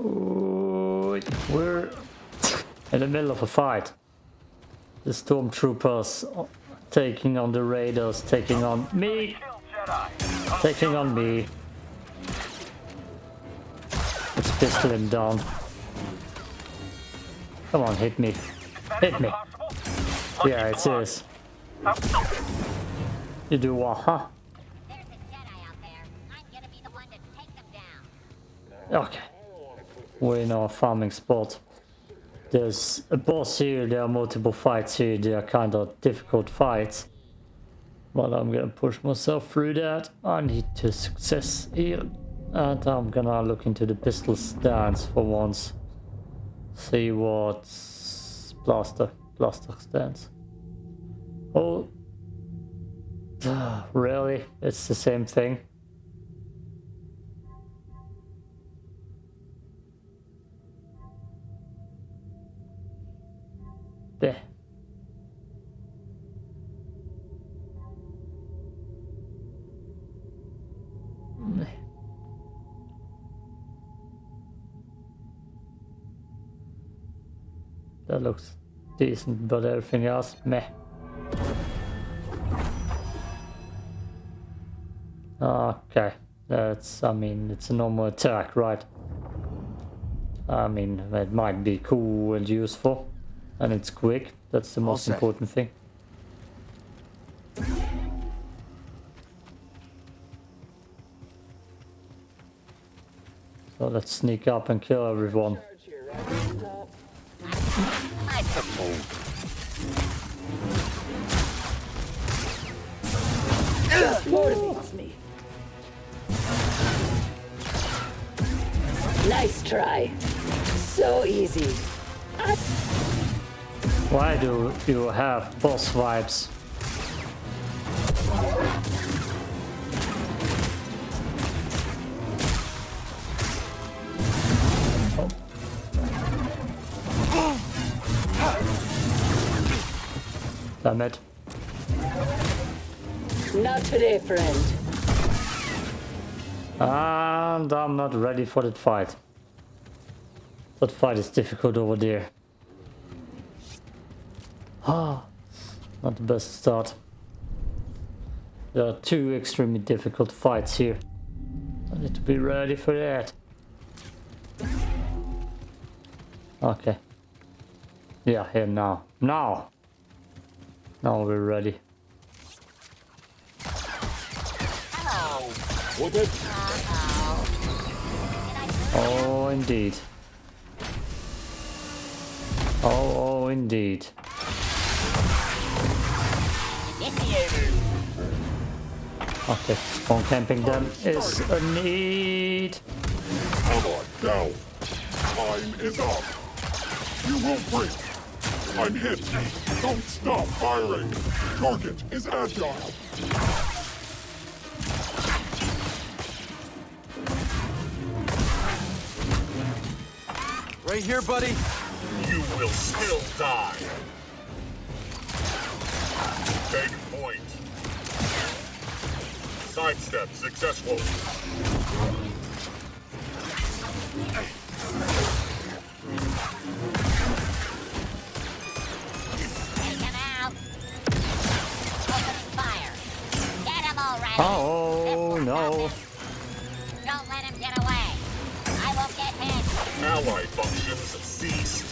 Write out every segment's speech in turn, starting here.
Ooh, we're in the middle of a fight. The stormtroopers taking on the raiders, taking on me, taking on me. Let's pistol him down. Come on, hit me. Hit me. Yeah, it is. You do what, huh? Okay. We're in our farming spot. There's a boss here, there are multiple fights here, they are kind of difficult fights. But I'm gonna push myself through that. I need to success here. And I'm gonna look into the pistol stance for once. See what's blaster, blaster stance. Oh, really? It's the same thing. There. That looks decent, but everything er else, meh. Okay, that's, I mean, it's a normal attack, right? I mean, it might be cool and useful. And it's quick, that's the most important thing. So let's sneak up and kill everyone. Just motivates me. Nice try. So easy. Why do you have boss vibes? Damn it. Not today, friend. And I'm not ready for that fight. That fight is difficult over there. Ah, not the best start. There are two extremely difficult fights here. I need to be ready for that. Okay. Yeah, here now. Now! Now we're ready. Oh, indeed. Oh, oh, indeed. Okay, spawn camping them is a need. Come on, down. Time is up. You will break. I'm hit. Don't stop firing. Target is agile. Right here, buddy. You will still die. Take point. Sidestep successful. Take him out. Opening fire. Get him already. Oh, no. Don't let him get away. I will get him. Ally functions ceased.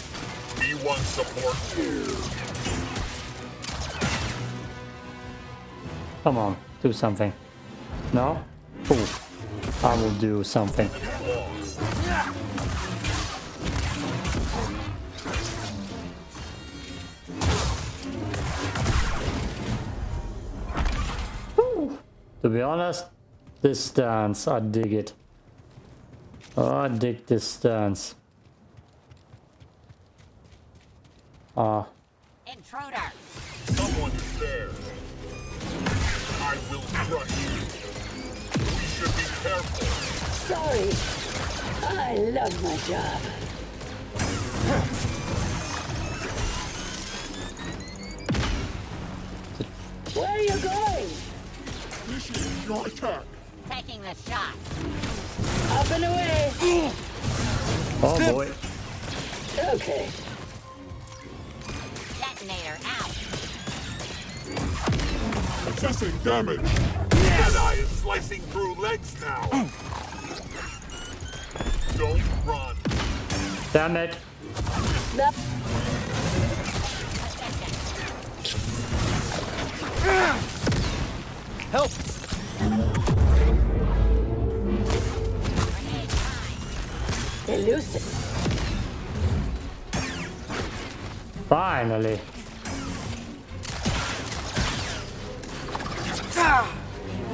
B1 support. Come on, do something. No? Cool. I will do something. Lost. To be honest, this stance, I dig it. Oh, I dig this stance. Ah, Intruder. Someone Sorry. I love my job. Where are you going? Initiate your attack. Taking the shot. Up and away. Oh boy. Okay. Detonator out. Assessing damage. Jedi is slicing through legs now. Oh. Don't run. Damn it. Snap. Help! Elusive. Finally. Ah.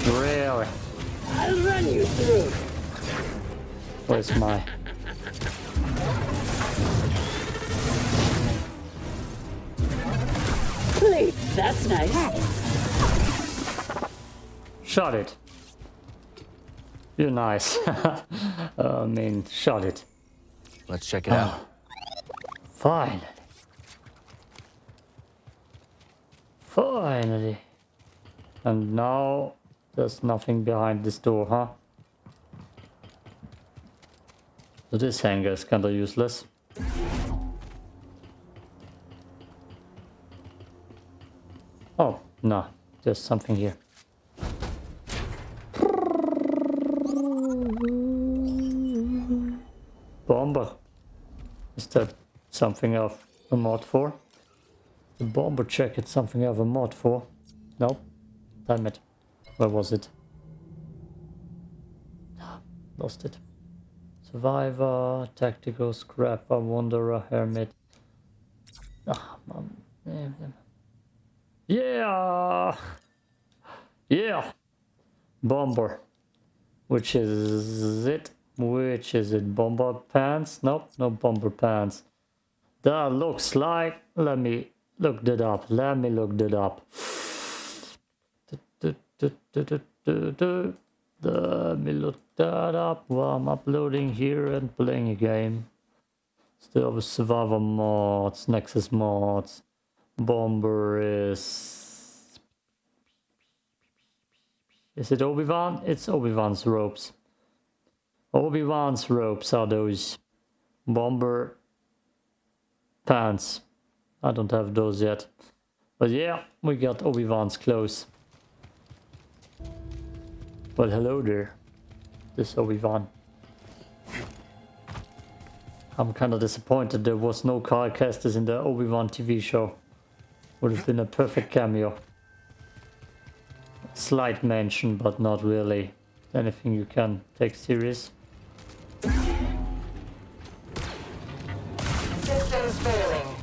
Really? I'll run you through. Where's my... Please. That's nice. Shot it. You're nice. Uh, I mean, shot it. Let's check it out. Ah. Finally. Finally. And now there's nothing behind this door, huh? So this hangar is kinda useless. Oh, no. There's something here. Bomber. Is that something of a mod for? The bomber it's something of a mod for. Nope. Damn it. Where was it? Lost it. Survivor, tactical scrapper, wanderer, hermit. Ah, man. Yeah. Yeah. Bomber. Which is it? Which is it? Bomber pants? Nope, no bomber pants. That looks like. Let me look that up. Let me look that up. Let me look that up while I'm uploading here and playing a game. Still have survivor mods, Nexus mods. Bomber is. Is it Obi-Wan? It's Obi-Wan's ropes. Obi-Wan's ropes are those bomber pants. I don't have those yet. But yeah, we got Obi-Wan's clothes. Well, hello there. This is Obi-Wan. I'm kind of disappointed there was no Cal Kestis in the Obi-Wan TV show. Would have been a perfect cameo. Slight mention, but not really anything you can take serious. Systems failing.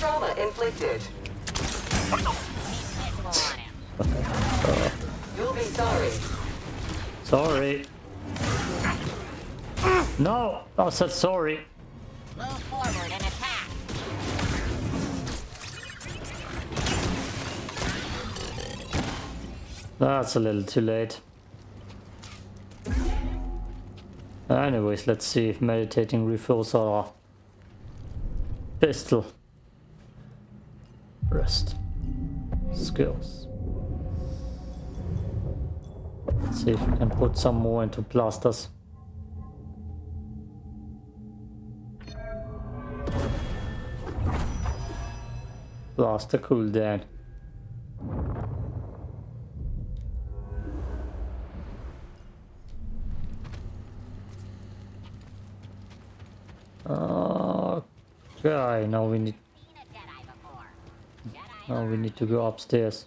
Trauma inflicted. sorry. Sorry. No, I said sorry. Move forward and attack. That's a little too late. Anyways, let's see if meditating refills our pistol. Rest. Skills. See if we can put some more into blasters. Blaster cooldown. Okay, now we need now we need to go upstairs.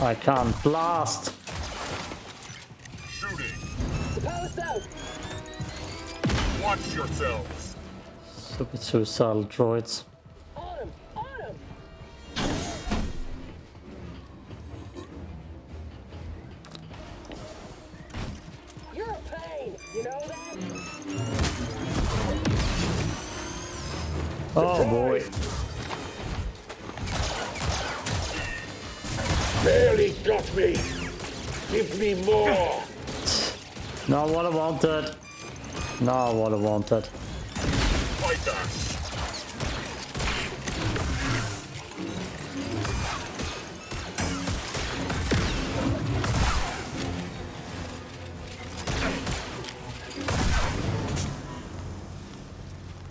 I can't blast. Shooting. Out. Watch yourselves. Stupid suicidal droids. wanted.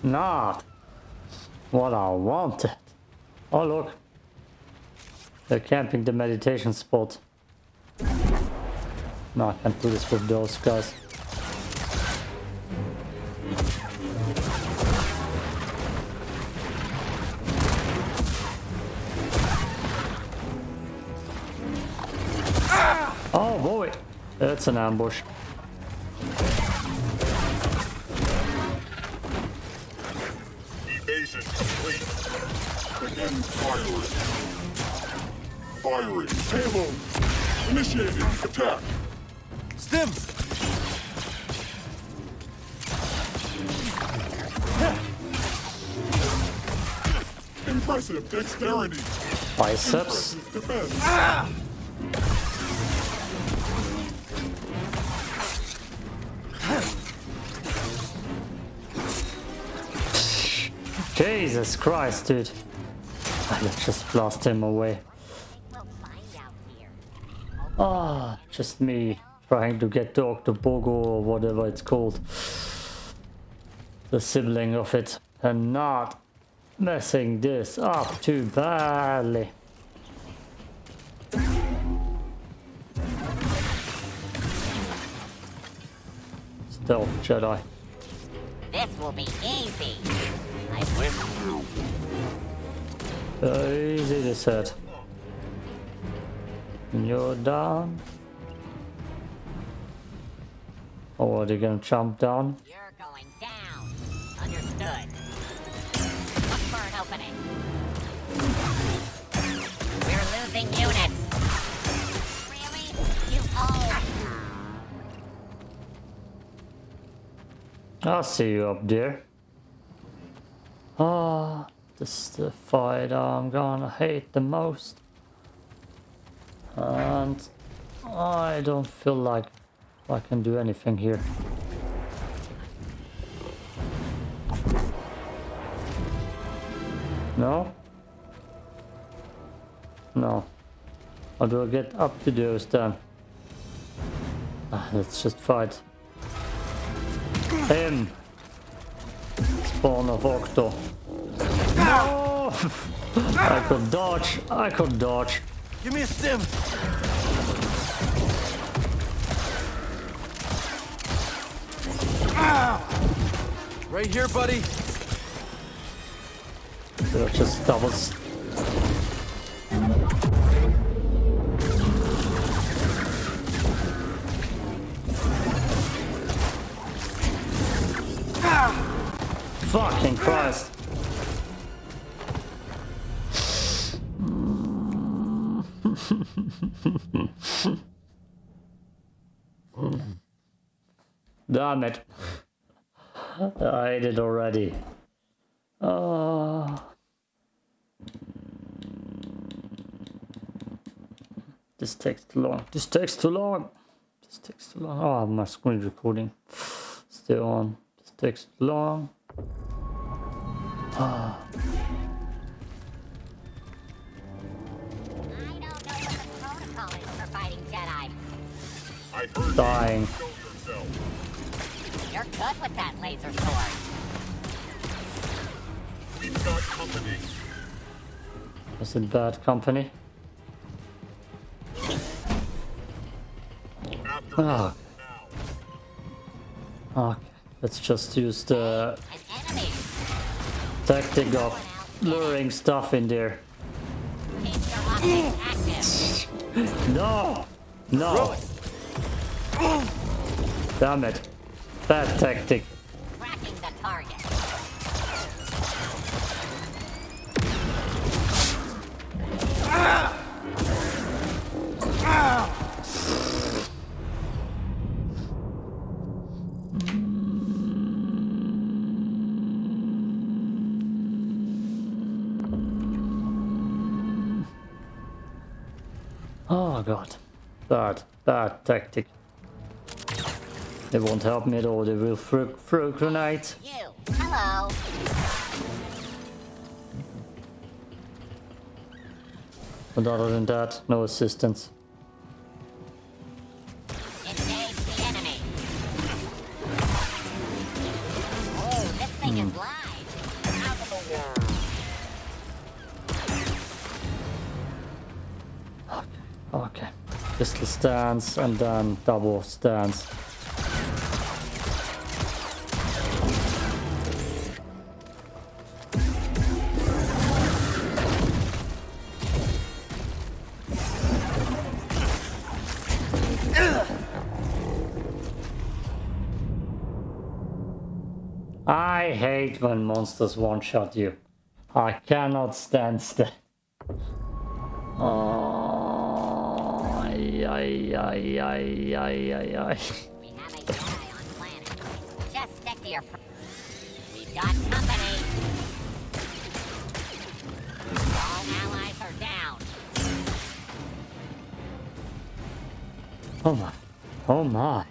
Not what I wanted. Oh look, they're camping the meditation spot. No, I can't do this with those guys. An ambush. Evasion complete. Begin firing. Firing. Payload. Initiating attack. Stim! Impressive dexterity. Biceps. Impressive defense. Ah! Jesus Christ, dude. Let's just blast him away. Ah, just me trying to get the Octobogo or whatever it's called. The sibling of it. And not messing this up too badly. Stealth Jedi. This will be easy. I. Easy to set. You're down. Oh, or are they gonna jump down? You're going down. Understood. Look for an opening. We're losing units. Really? You oh. I'll see you up there. Ah, this is the fight I'm gonna hate the most. And I don't feel like I can do anything here. No? No. How do I get up to those then? Ah, let's just fight. Him! Spawn of Oggdo. No! I could dodge, I could dodge. Give me a stim! Right here, buddy. They're just doubles. Fucking Christ. Damn it. I ate it already. Oh. This takes too long. This takes too long. This takes too long. Oh, my screen recording still on. This takes too long. I don't know what the protocol is for fighting Jedi. I heard Dying. you. Show yourself. You're good with that laser sword. We've got company. Was it bad company? Ah, now. Let's just use the tactic of luring stuff in there. No! No! Damn it. Bad tactic. Bad, bad tactic. They won't help me at all. They will throw, throw grenades. You. Hello. But other than that, no assistance. Pistol stance and then double stance. I hate when monsters one-shot you. I cannot stand still. Ay, ay, ay, ay, ay, ay, ay. We have a Jedi on planet. Just stick to your. Pr- We've got company. All allies are down. Oh my. Oh my.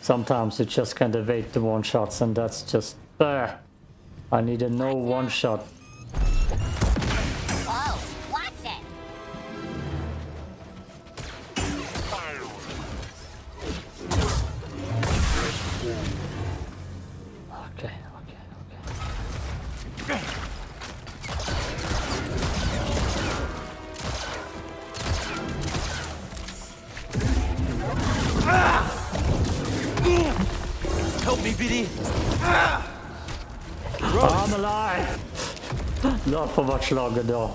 Sometimes you just can't evade the one shots and that's just uh, I need a no one shot. Much longer though.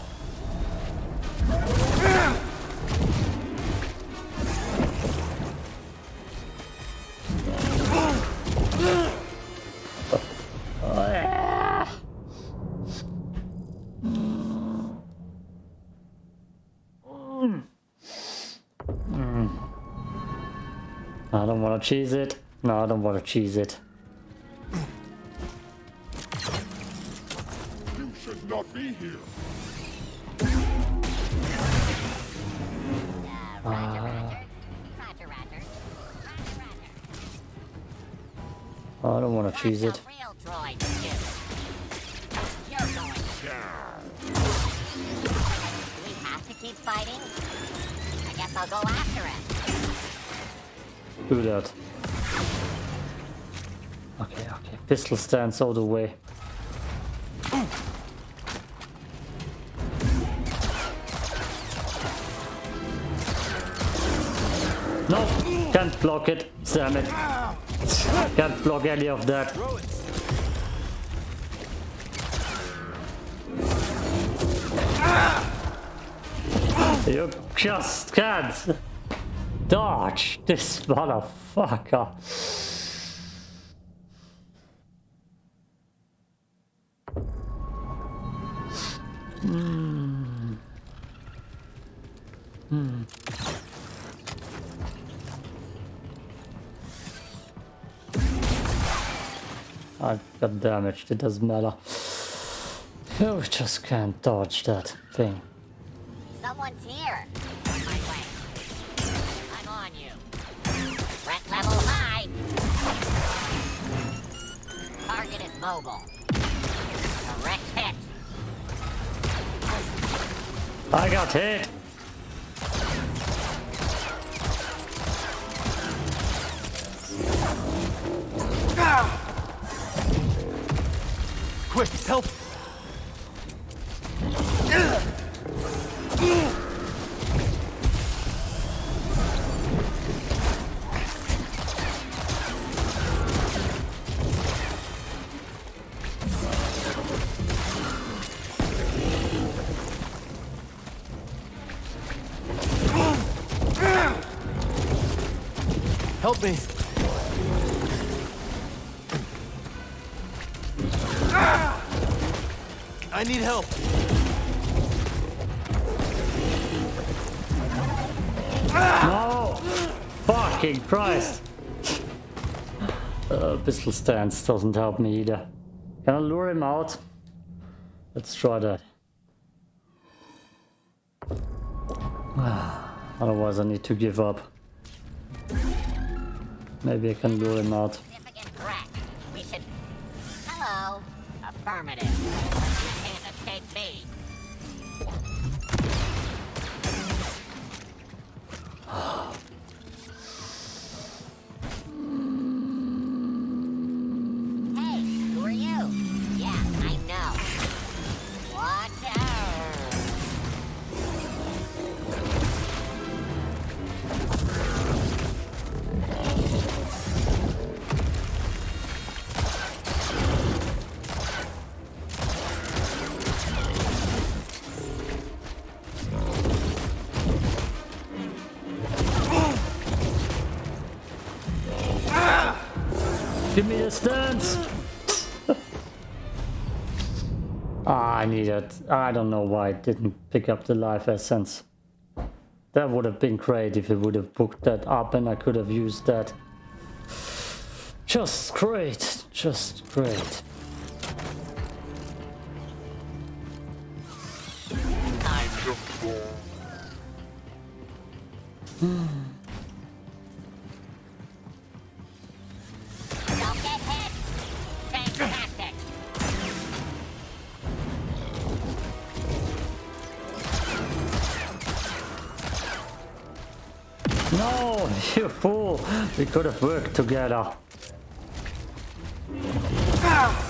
Mm. Mm. Mm. I don't want to cheese it. No, I don't want to cheese it. Uh, do. You're going down. Do we have to keep fighting? I guess I'll go after it. Do that. Okay, okay. Pistol stance all the way. Block it. Damn it. Can't block any of that. You just can't dodge this motherfucker. Hmm. Hmm. I got damaged, it doesn't matter. You just can't dodge that thing. Someone's here. On my way. I'm on you. Threat level high. Target is mobile. Direct hit. I got hit! Quick, help. Christ! Uh, pistol stance doesn't help me either. Can I lure him out? Let's try that. Otherwise I need to give up. Maybe I can lure him out. Give me a stance! ah, I need it. I don't know why it didn't pick up the life essence. That would have been great if it would have booked that up and I could have used that. Just great. Just great. Don't We could have worked together. Proceed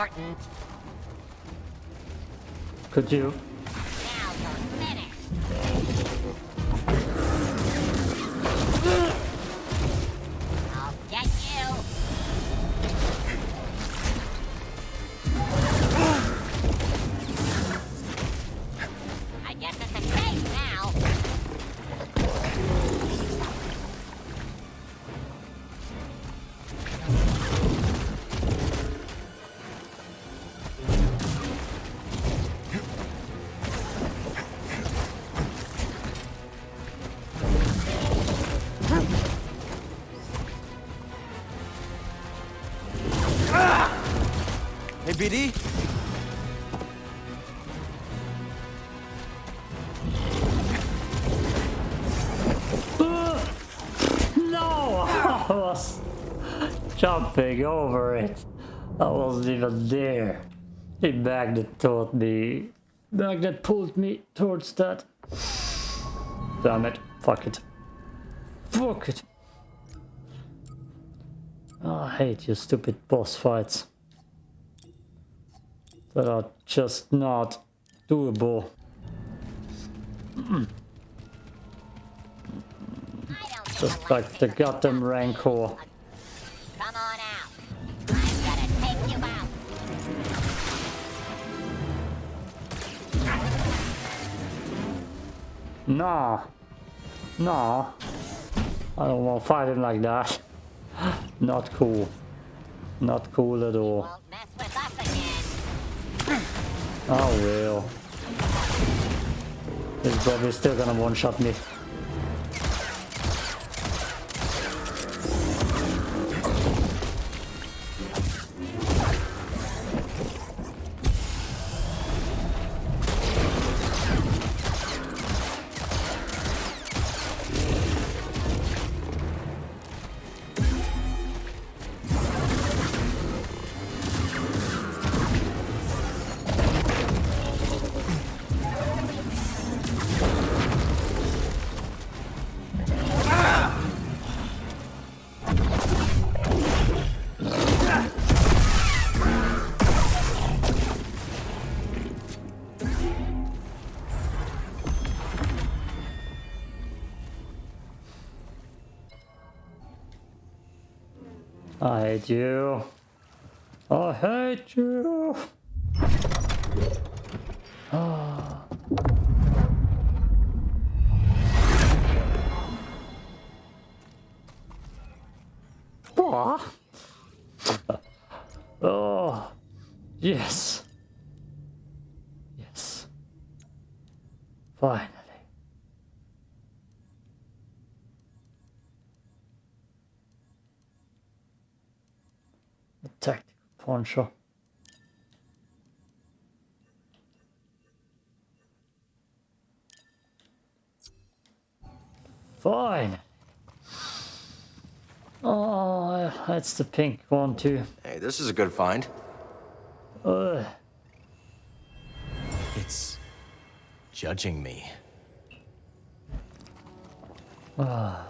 important. Could you? Was jumping over it. I wasn't even there. The magnet taught me. Magnet pulled me towards that. Damn it. Fuck it. Fuck it. Oh, I hate your stupid boss fights. That are just not doable. Don't Just like the goddamn. Rancor. Come on out. I'm gonna take you out. Nah. Nah. I don't want to fight him like that. Not cool. Not cool at all. Won't mess with us. Oh well. He's probably still gonna one-shot me. I hate you. I hate you. Ah. oh. oh. Yes. Poncho. Fine. Oh, that's the pink one too. Hey, this is a good find. Ugh. It's judging me. Ah,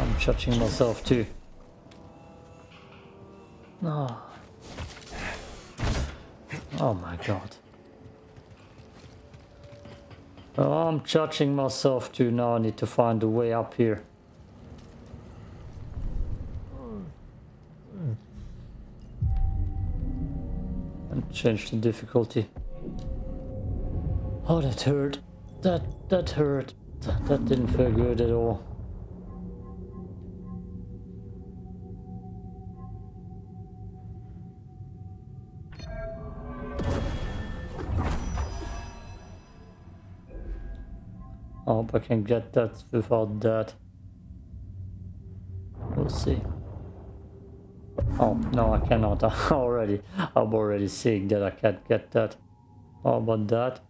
I'm judging myself too. No. Oh Oh, my god. Oh, I'm judging myself too. Now I need to find a way up here. And change the difficulty. Oh, that hurt. That that hurt. That, that didn't feel good at all. I hope I can get that without that. We'll see. Oh, no, I cannot. Already, I'm already seeing that I can't get that. How about that?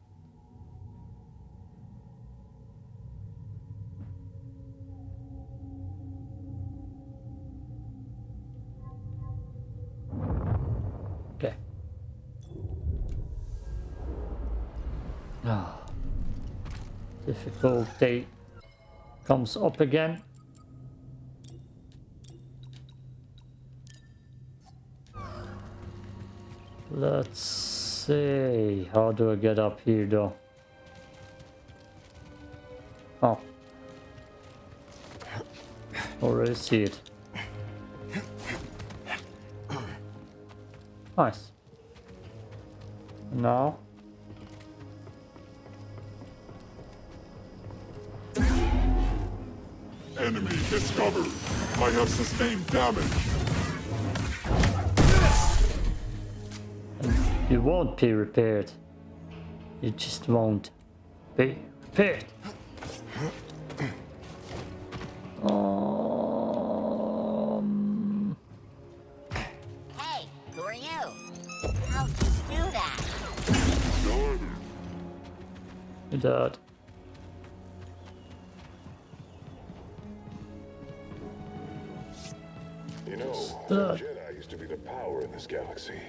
Difficulty comes up again. Let's see. How do I get up here though? Oh. Already see it. Nice. Now. Enemy discovered. I have sustained damage. You won't be repaired. You just won't be repaired. Um, Hey, who are you? How'd you do that? that. You know, that? Jedi used to be the power in this galaxy.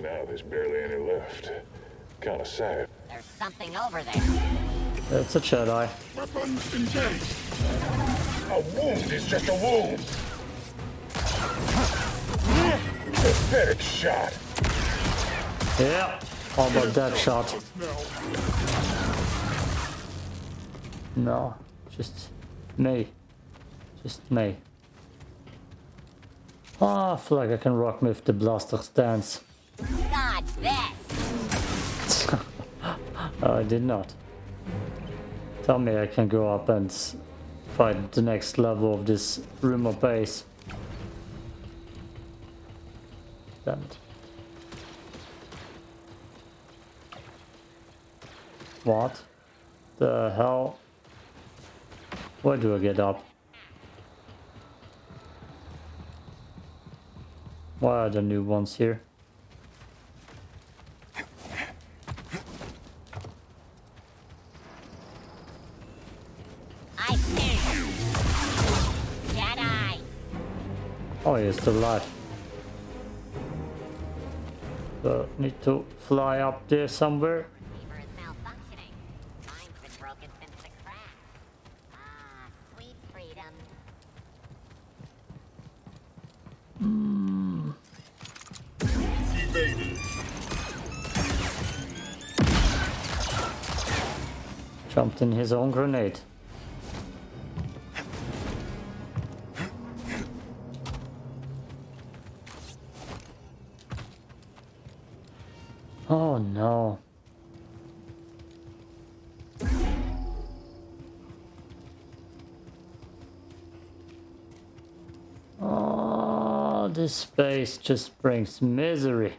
Now there's barely any left. Kinda sad. There's something over there. That's a Jedi. Weapons engaged. A wound is just a wound. Pathetic shot. Yeah. How about that shot? No. Just me. Just me. Ah, I feel like I can rock with the blaster stance. God, this! No, I did not. Tell me I can go up and fight the next level of this rumor base. Damn it. What? The hell? Where do I get up? Why are the new ones here? Oh, he's still alive. So, need to fly up there somewhere. In his own grenade. Oh no. Oh, this space just brings misery.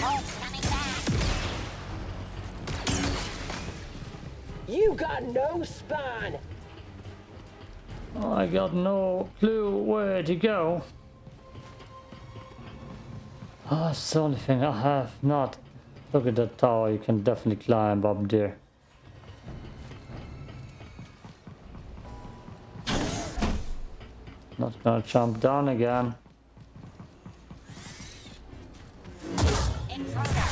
Bolt's coming back! You got no spine. I got no clue where to go. Ah, that's the only thing I have not. Look at that tower, you can definitely climb up there. Not gonna jump down again. Intruder!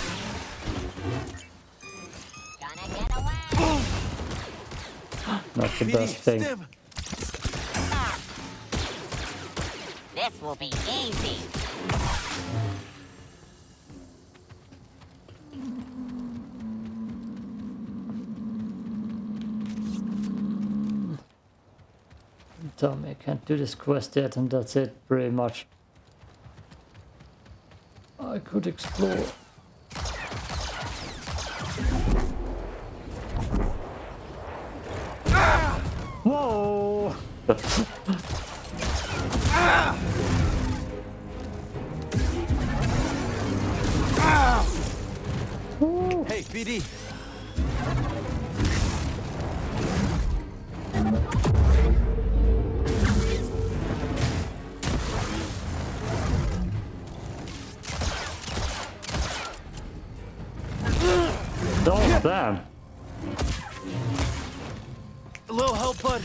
Gonna get away! Not the best thing. Will be easy! Tell me I can't do this quest yet and that's it pretty much. I could explore. Whoa! Ah! Ah! Hey, BD. Don't damn! A little help, bud.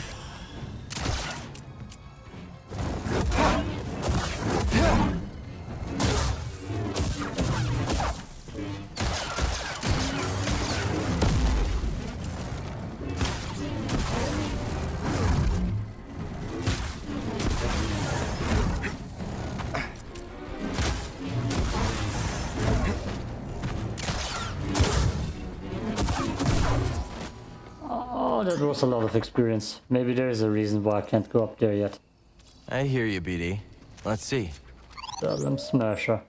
Was a lot of experience. Maybe there is a reason why I can't go up there yet. I hear you, BD. Let's see. Problem smasher.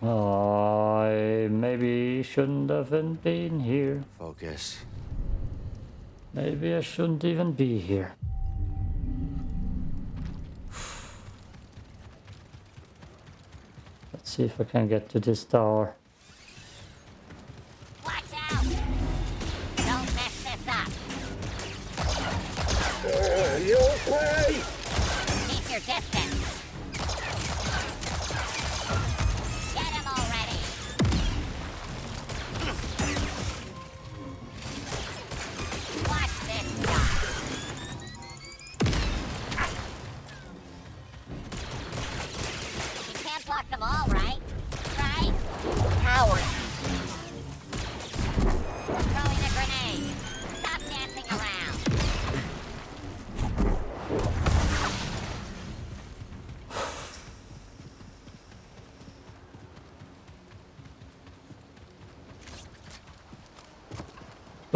I maybe shouldn't have been here. Focus. Maybe I shouldn't even be here. See if I can get to this tower. Watch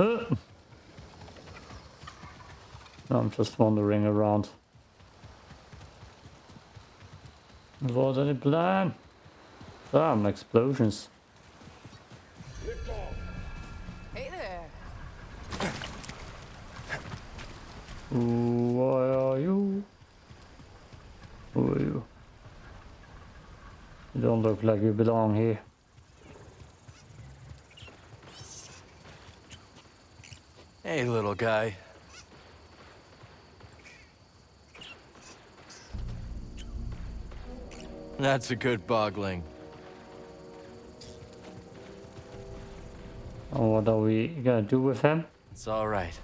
Uh. I'm just wandering around. Without any plan. Damn, explosions. Hey there. Who are you? Who are you? You don't look like you belong here. Hey, little guy. That's a good bogling. And oh, what are we gonna do with him? It's all right.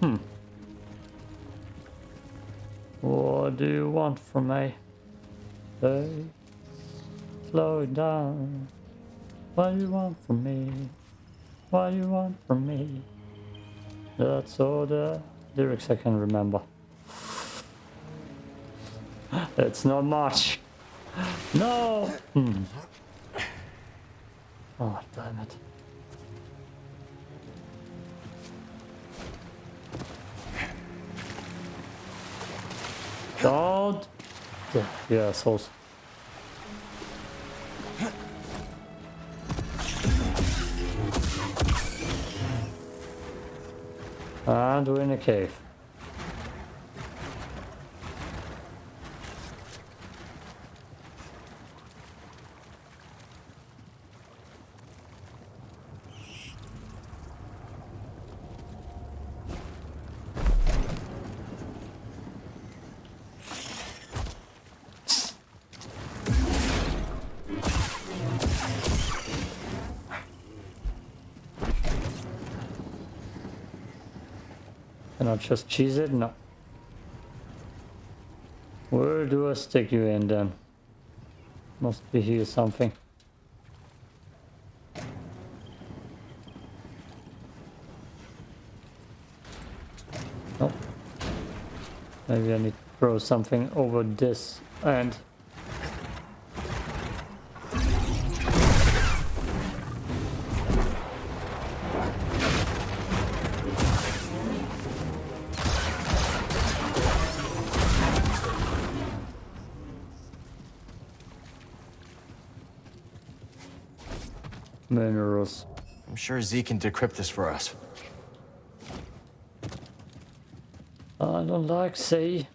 Hmm. What do you want from me? Hey, slow down. What do you want from me? What do you want from me? That's all the lyrics I can remember. It's not much. No! Hmm. Oh, damn it. Don't! Yeah, assholes. And we're in a cave. Just cheese it? No. Where do I stick you in then? Must be here something. Nope. Maybe I need to throw something over this end. Minerals. I'm sure Zee can decrypt this for us. I don't like sea.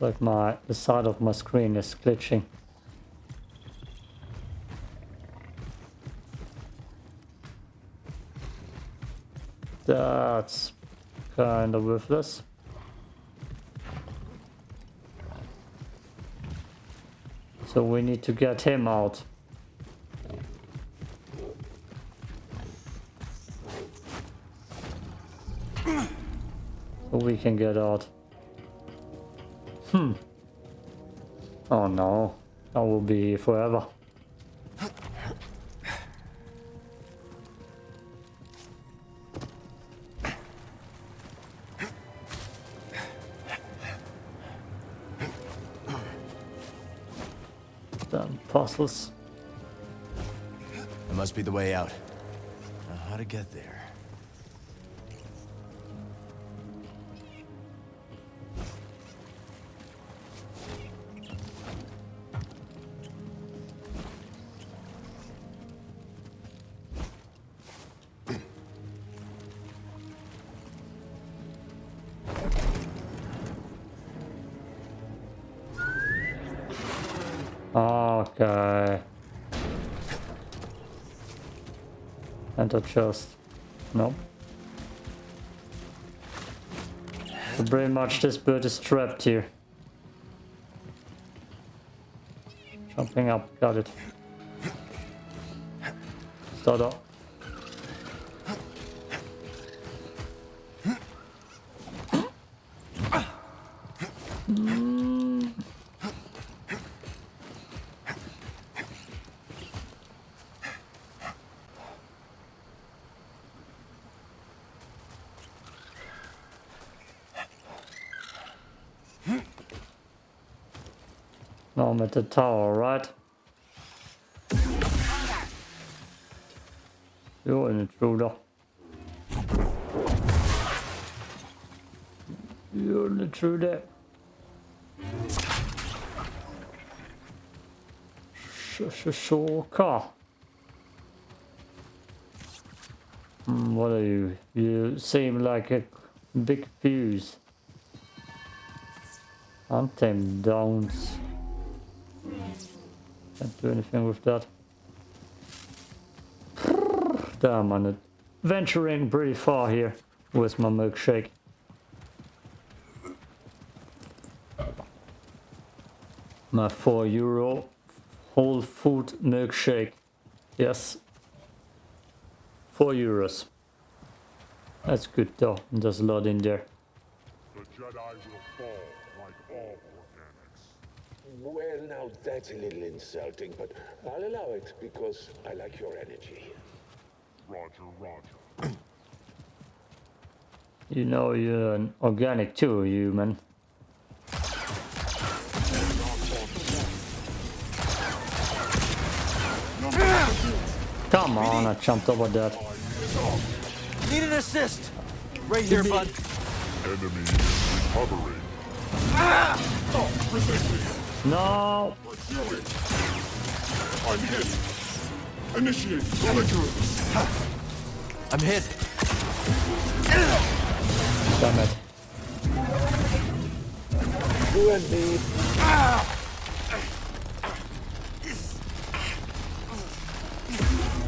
Like my the side of my screen is glitching. That's kind of worthless. So we need to get him out. So we can get out. Hmm. Oh no. I will be forever. Puzzles. It must be the way out. Now, how to get there? Okay. Enter chest. Nope. So pretty much this bird is trapped here. Jumping up, got it. Start up. At the tower, right? You're an intruder. You're an intruder. Shoka. Hmm, what are you? You seem like a big fuse. I'm Untamed downs. Can't do anything with that. Damn, I'm venturing pretty far here with my milkshake. My 4 euro whole food milkshake. Yes, Four euros. That's good though. There's a lot in there. The Well, now that's a little insulting, but I'll allow it because I like your energy. Roger, Roger. You know you're an organic too, human. Come on, I jumped over that. Need an assist. Right here, bud. Enemy recovering. Ah! Oh, no! Pursue it. I'm hit. Initiate belligerence. I'm hit. Damn it. You and me.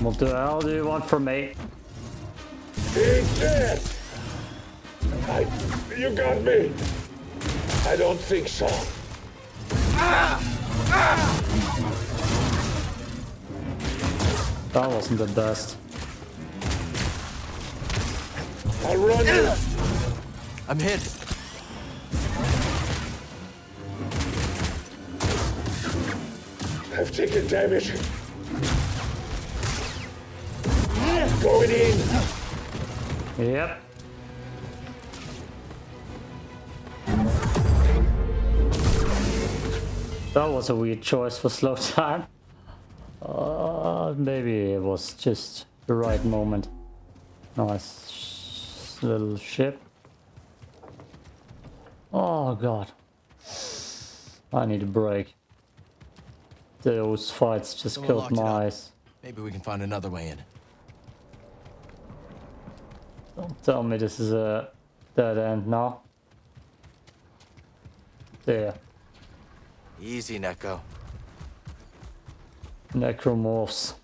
What the hell do you want from me? He's dead. I. You got me. I don't think so. That wasn't the best. I'll run you. I'm hit. I've taken damage. Going in. Yep. That was a weird choice for slow time. Uh, maybe it was just the right moment. Nice sh- little ship. Oh god. I need a break. Those fights just Someone killed my eyes. Maybe we can find another way in. Don't tell me this is a dead end now. There. Easy, Nekko. Necromorphs.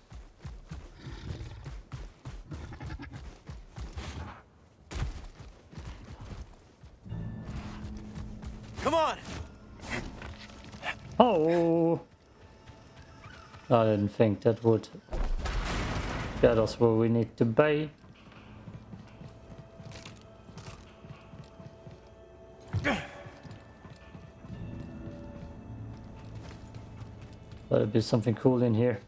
Come on. Oh! I didn't think that would get us where we need to be. Better be something cool in here.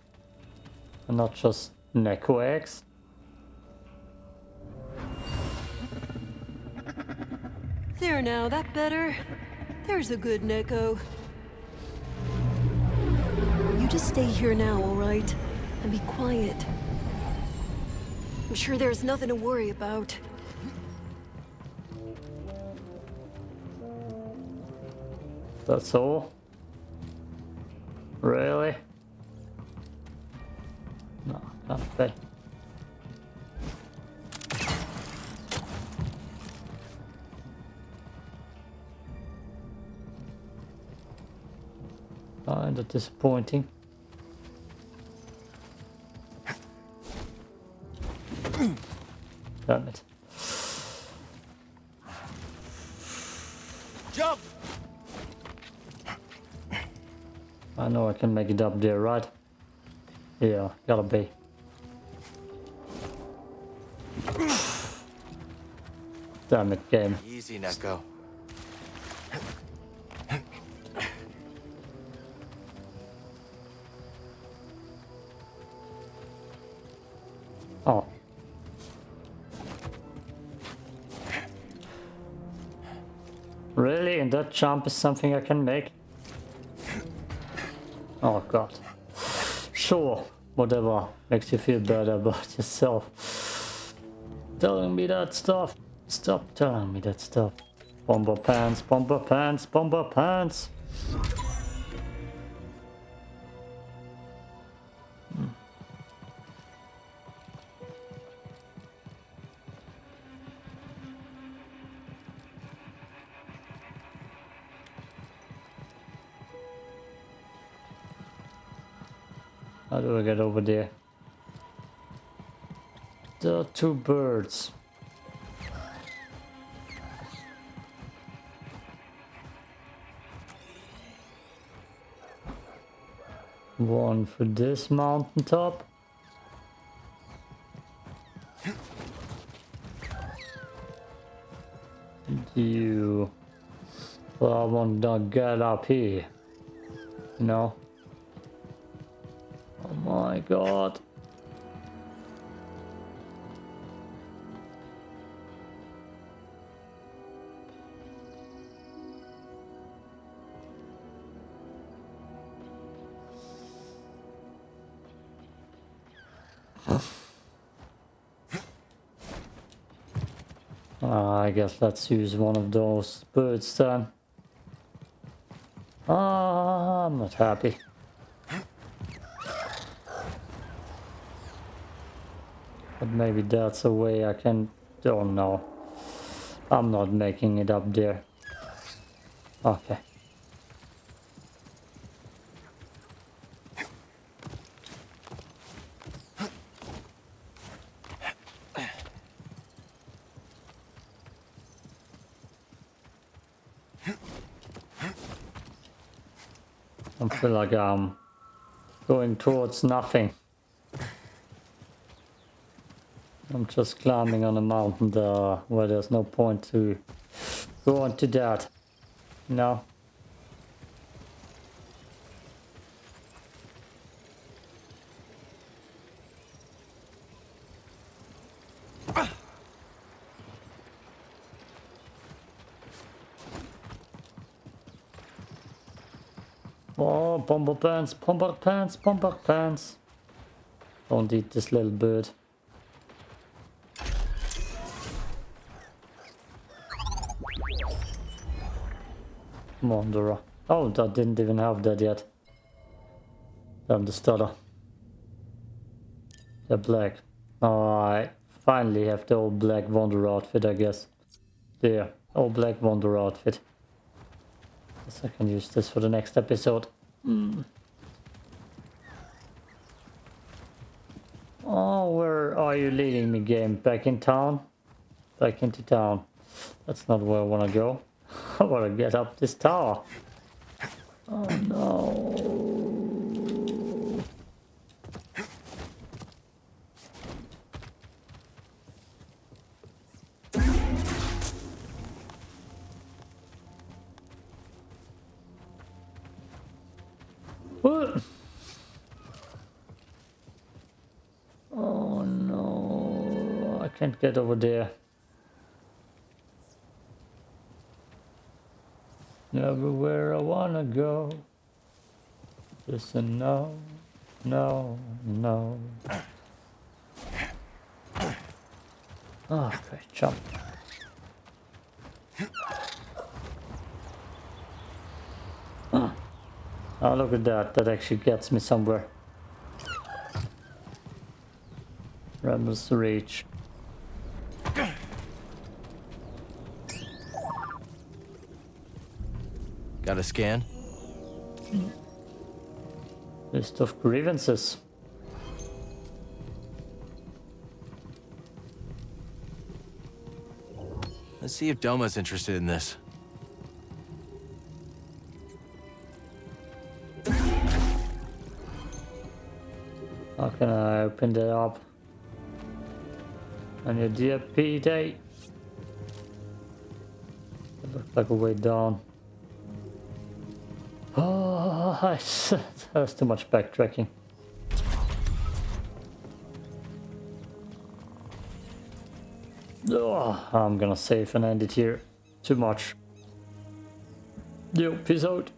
And not just Nekko eggs. There now, that better? There's a good Nekko. You just stay here now, alright? And be quiet. I'm sure there's nothing to worry about. That's all? Really? No, can't be. Kinda disappointing. Damn it. Know I can make it up there, right? Yeah, gotta be. Damn it, game. Easy, Nekko. Oh. Really? And that jump is something I can make? God. Sure, whatever makes you feel better about yourself. Telling me that stuff. Stop telling me that stuff. Bomber pants, bomber pants, bomber pants. How do I get over there? There are two birds. One for this mountaintop. You... Well, I want to get up here. You know? My god. Uh, I guess let's use one of those birds then. Ah, I'm not happy. Maybe that's a way I can... Oh no. I'm not making it up there. Okay. I feel like I'm going towards nothing. I'm just climbing on a mountain there where there's no point to go into that. No. Oh, bomber pants, bomber pants, bomber pants. Don't eat this little bird. Wanderer. Oh, that didn't even have that yet. Damn the stutter. The black. Oh, I finally have the old black Wanderer outfit, I guess. There, old black Wanderer outfit. Guess I can use this for the next episode. Mm. Oh, where are you leading me, game? Back in town? Back into town. That's not where I want to go. I want to get up this tower. Oh no. What? Oh no, I can't get over there. Everywhere I wanna go. Listen, no, no, no. Okay, jump. Ah. Oh, look at that. That actually gets me somewhere. Rebels reach. Got a scan? List of grievances. Let's see if Doma's interested in this. How can I open that up? On your DFP day? It looks like a way down. Oh, that's too much backtracking. Oh, I'm gonna save and end it here. Too much. Yo, peace out.